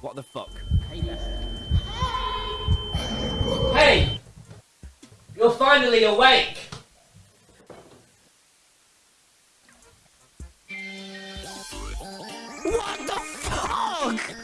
What the fuck? Hey! You're finally awake! What the fuck?